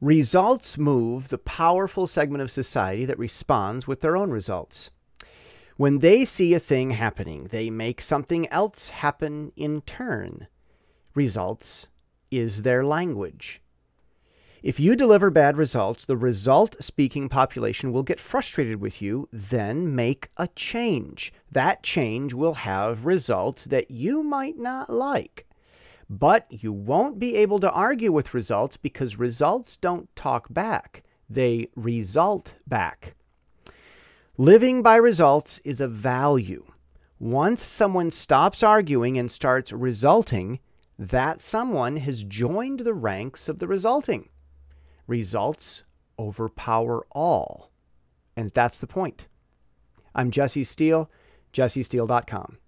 Results move the powerful segment of society that responds with their own results. When they see a thing happening, they make something else happen in turn. Results is their language. If you deliver bad results, the result speaking population will get frustrated with you, then make a change. That change will have results that you might not like. But you won't be able to argue with results because results don't talk back, they result back. Living by results is a value. Once someone stops arguing and starts resulting, that someone has joined the ranks of the resulting. Results overpower all. And that's the point. I'm Jesse Steele, jessesteele.com.